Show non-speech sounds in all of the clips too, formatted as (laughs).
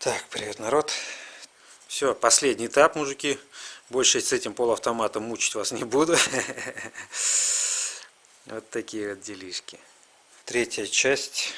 Так, привет, народ. Все, последний этап, мужики. Больше с этим полуавтоматом мучить вас не буду. (laughs) Вот такие вот делишки. Третья часть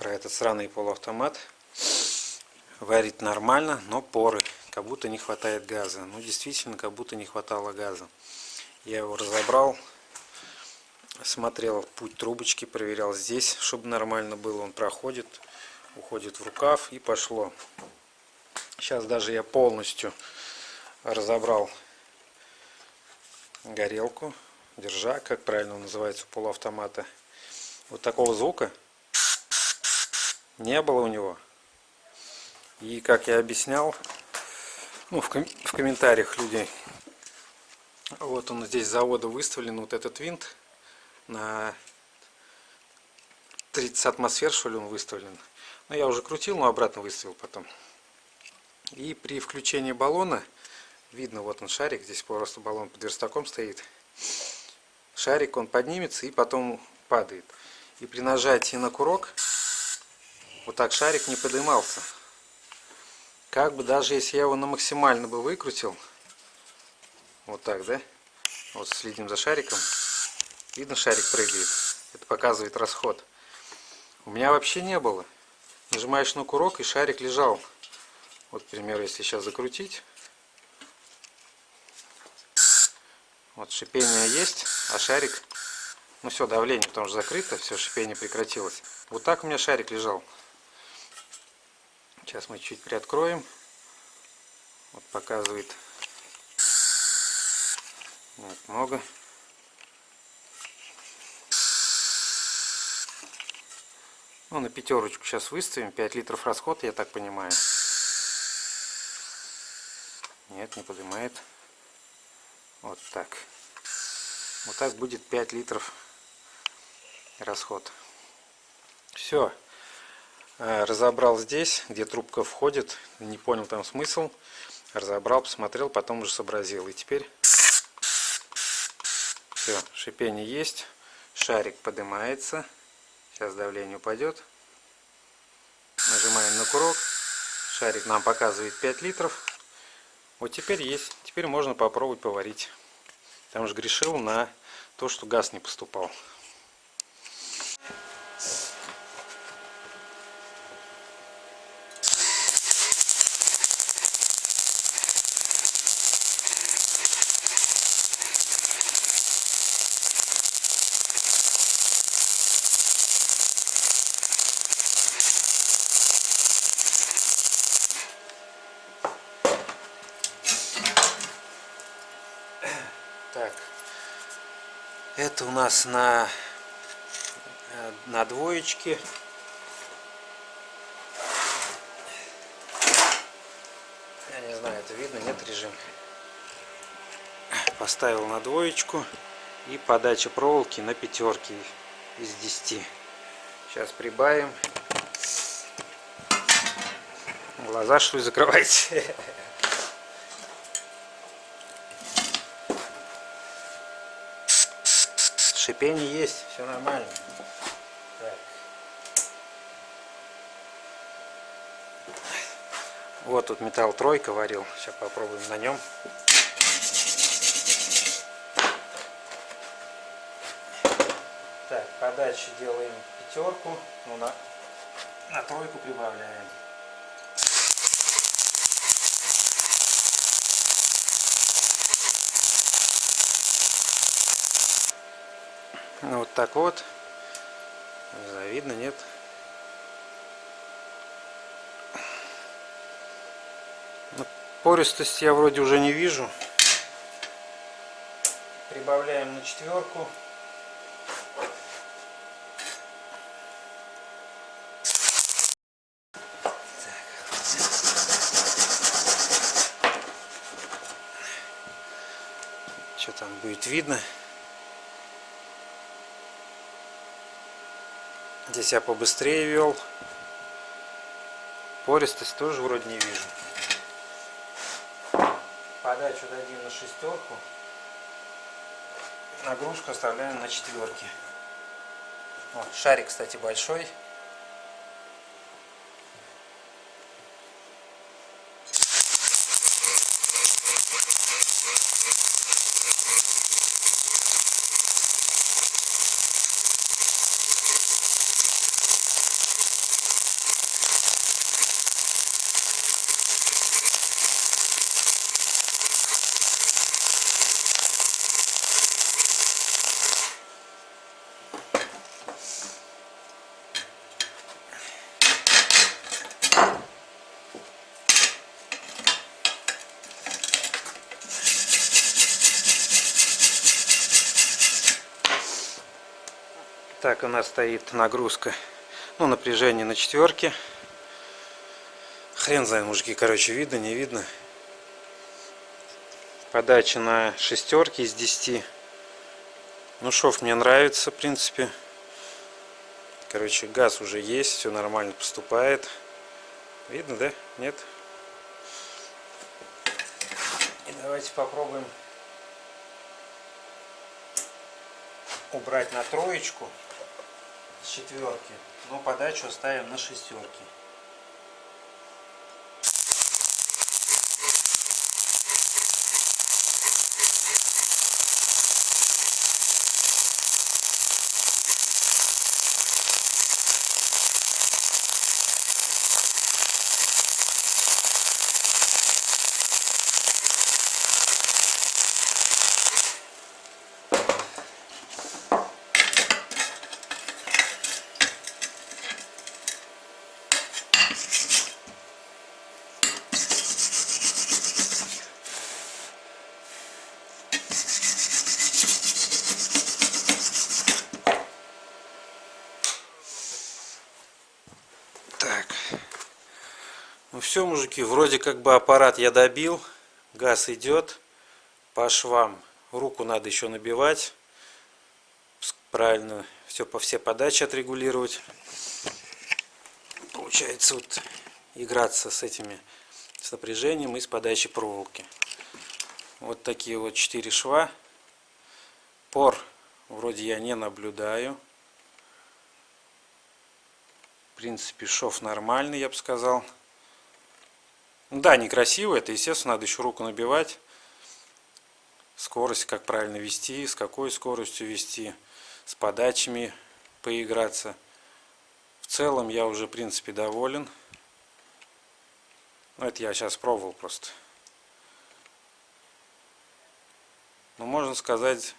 про этот сраный полуавтомат. Варит нормально, но поры. Как будто не хватает газа. Ну, действительно, как будто не хватало газа. Я его разобрал. Смотрел путь трубочки, проверял здесь, чтобы нормально было. Он проходит, уходит в рукав и пошло. Сейчас даже я полностью разобрал горелку, держа, как правильно называется у полуавтомата. Вот такого звука не было у него. И как я объяснял, ну, в, ком в комментариях людей, вот он здесь с завода выставлен, вот этот винт на 30 атмосфер, что ли, он выставлен. Но я уже крутил, но обратно выставил потом. И при включении баллона, видно, вот он шарик, здесь просто баллон под верстаком стоит. Шарик, он поднимется и потом падает. И при нажатии на курок, вот так шарик не поднимался. Как бы даже если я его на максимально бы выкрутил, вот так, да? Вот следим за шариком. Видно, шарик прыгает. Это показывает расход. У меня вообще не было. Нажимаешь на курок и шарик лежал. Вот, к примеру, если сейчас закрутить. Вот шипение есть, а шарик... Ну все, давление, потому что закрыто, все, шипение прекратилось. Вот так у меня шарик лежал. Сейчас мы чуть приоткроем. Вот показывает. Вот, много. Ну, на пятерочку сейчас выставим. 5 литров расход, я так понимаю. Нет, не поднимает. Вот так. Вот так будет 5 литров расход. Все. Э, разобрал здесь, где трубка входит. Не понял там смысл. Разобрал, посмотрел, потом уже сообразил. И теперь все, шипение есть. Шарик поднимается. Сейчас давление упадет. Нажимаем на курок. Шарик нам показывает 5 литров. Вот теперь есть. Теперь можно попробовать поварить. Там же грешил на то, что газ не поступал. Так, это у нас на, э, на двоечке. Я не знаю, это видно, нет режим. Поставил на двоечку и подача проволоки на пятерки из 10. Сейчас прибавим. Глаза что ли закрывайте? (laughs) шипение есть, все нормально. Вот тут металл тройка варил. Сейчас попробуем на нем. Так, подачи делаем пятерку, ну на, на тройку прибавляем. Ну, вот так вот. Не знаю, видно, нет? Ну, пористость я вроде уже не вижу. Прибавляем на четверку. Что там будет видно? Здесь я побыстрее вел. Пористость тоже вроде не вижу. Подачу дадим на шестерку. Нагрузку оставляем на четверке. Вот, шарик, кстати, большой. Так, у нас стоит нагрузка, ну, напряжение на четверке. Хрен знает, мужики, короче, видно, не видно. Подача на шестерки из 10. Ну, шов мне нравится, в принципе. Короче, газ уже есть, все нормально поступает. Видно, да? Нет? И давайте попробуем убрать на троечку четверки, но подачу оставим на шестерки. Все, мужики, вроде как бы аппарат я добил. Газ идет по швам. Руку надо еще набивать. Правильно все по все подачи отрегулировать. Получается вот играться с этими с напряжением и с подачей проволоки. Вот такие вот четыре шва. Пор вроде я не наблюдаю. В принципе, шов нормальный, я бы сказал. Да, некрасиво, это естественно, надо еще руку набивать. Скорость, как правильно вести, с какой скоростью вести, с подачами поиграться. В целом я уже, в принципе, доволен. Ну, это я сейчас пробовал просто. Ну, можно сказать,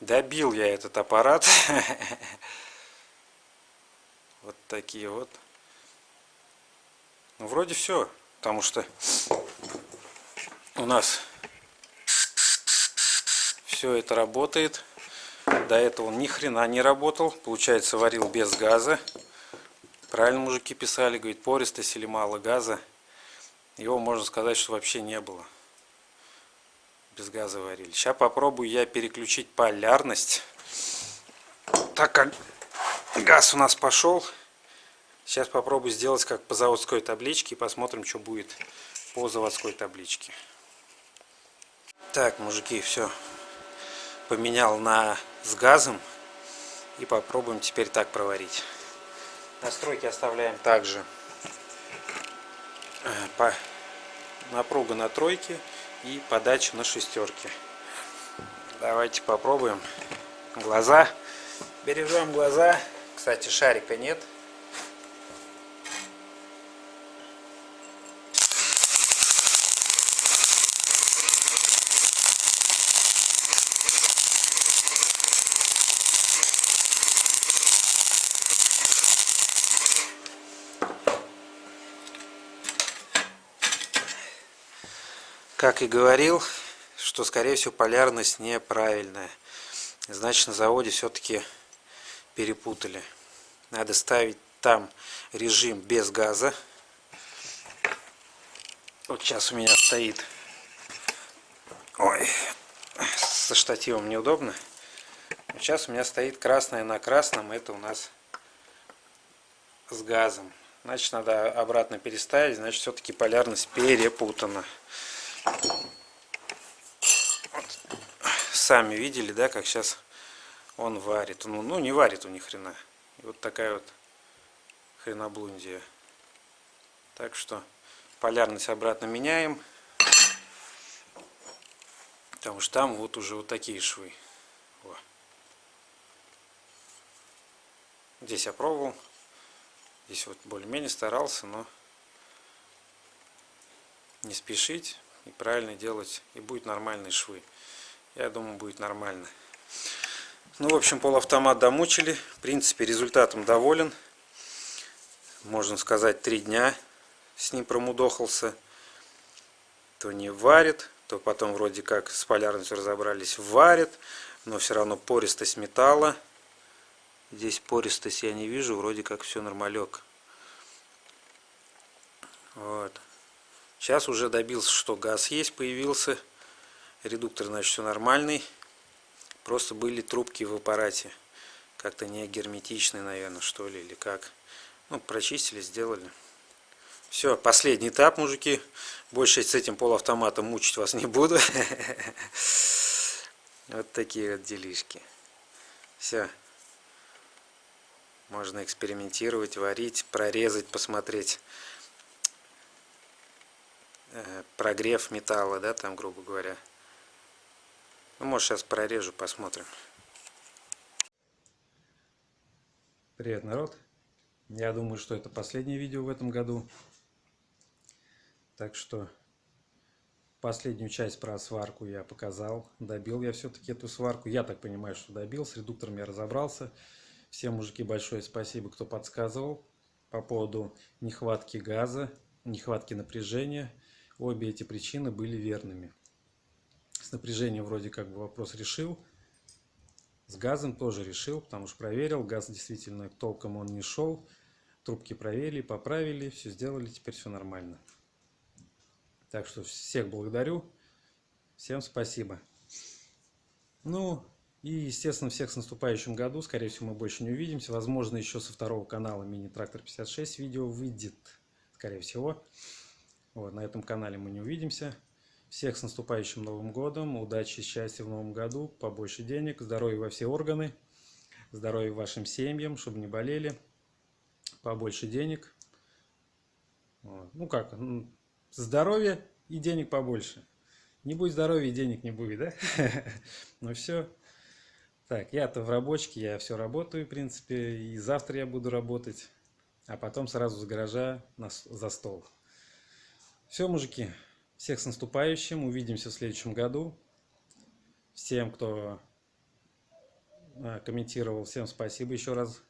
добил я этот аппарат. (laughs) Вот такие вот. Ну, вроде все, потому что у нас все это работает. До этого он ни хрена не работал. Получается, варил без газа. Правильно мужики писали, говорит, пористость или мало газа. Его можно сказать, что вообще не было. Без газа варили. Сейчас попробую я переключить полярность. Так как газ у нас пошел. Сейчас попробую сделать как по заводской табличке и посмотрим, что будет по заводской табличке. Так, мужики, все. Поменял на с газом. И попробуем теперь так проварить. Настройки оставляем также. Э, по напруга на тройке и подача на шестерке. Давайте попробуем. Глаза. Бережем глаза. Кстати, шарика нет. Как и говорил, что скорее всего полярность неправильная. Значит на заводе все-таки перепутали. Надо ставить там режим без газа. Вот сейчас у меня стоит. Ой, со штативом неудобно. Сейчас у меня стоит красное на красном. Это у нас с газом. Значит, надо обратно переставить. Значит, все-таки полярность перепутана. Вот. Сами видели, да, как сейчас он варит. Ну, ну не варит у них хрена. И вот такая вот хреноблундия. Так что полярность обратно меняем. Потому что там вот уже вот такие швы. Во. Здесь я пробовал. Здесь вот более-менее старался, но не спешить и правильно делать, и будет нормальные швы. Я думаю, будет нормально. Ну, в общем, полуавтомат домучили. В принципе, результатом доволен. Можно сказать, три дня с ним промудохался. То не варит, то потом вроде как с полярностью разобрались, варит. Но все равно пористость металла. Здесь пористость я не вижу, вроде как все нормалек. Вот. Сейчас уже добился, что газ есть, появился. Редуктор, значит, все нормальный. Просто были трубки в аппарате. Как-то не герметичные, наверное, что ли, или как. Ну, прочистили, сделали. Все, последний этап, мужики. Больше с этим полуавтоматом мучить вас не буду. (laughs) Вот такие вот делишки. Все. Можно экспериментировать, варить, прорезать, посмотреть. Э, прогрев металла, да, там, грубо говоря. Ну, может, сейчас прорежу, посмотрим. Привет, народ. Я думаю, что это последнее видео в этом году. Так что последнюю часть про сварку я показал. Добил я все-таки эту сварку. Я так понимаю, что добил. С редуктором я разобрался. Всем, мужики, большое спасибо, кто подсказывал по поводу нехватки газа, нехватки напряжения. Обе эти причины были верными. С напряжением вроде как бы вопрос решил. С газом тоже решил, потому что проверил. Газ действительно толком он не шел. Трубки проверили, поправили, все сделали, теперь все нормально. Так что всех благодарю. Всем спасибо. Ну, и, естественно, всех с наступающим году. Скорее всего, мы больше не увидимся. Возможно, еще со второго канала Мини-Трактор 56 видео выйдет. Скорее всего. Вот, на этом канале мы не увидимся. Всех с наступающим Новым Годом. Удачи, счастья в Новом году. Побольше денег. Здоровья во все органы. Здоровья вашим семьям, чтобы не болели. Побольше денег. Вот. Ну как, здоровья и денег побольше. Не будет здоровья и денег не будет, да? (laughs) Ну все. Так, я-то в рабочке, я все работаю, в принципе, и завтра я буду работать, а потом сразу с гаража на, за стол. Все, мужики, всех с наступающим, увидимся в следующем году. Всем, кто а, комментировал, всем спасибо еще раз.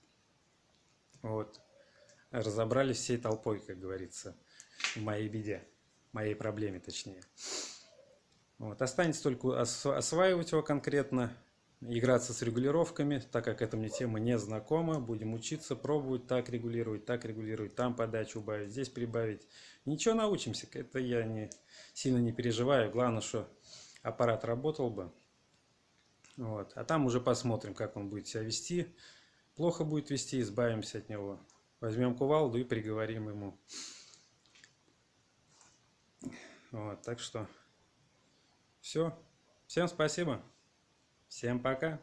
Вот, разобрались всей толпой, как говорится, в моей беде моей проблеме точнее. Вот. Останется только осваивать его конкретно, играться с регулировками, так как эта мне тема не знакома. Будем учиться, пробовать так регулировать, так регулировать, там подачу убавить, здесь прибавить. Ничего научимся, это я не, сильно не переживаю. Главное, что аппарат работал бы. Вот. А там уже посмотрим, как он будет себя вести. Плохо будет вести, избавимся от него. Возьмем кувалду и приговорим ему. Вот, так что все. Всем спасибо. Всем пока.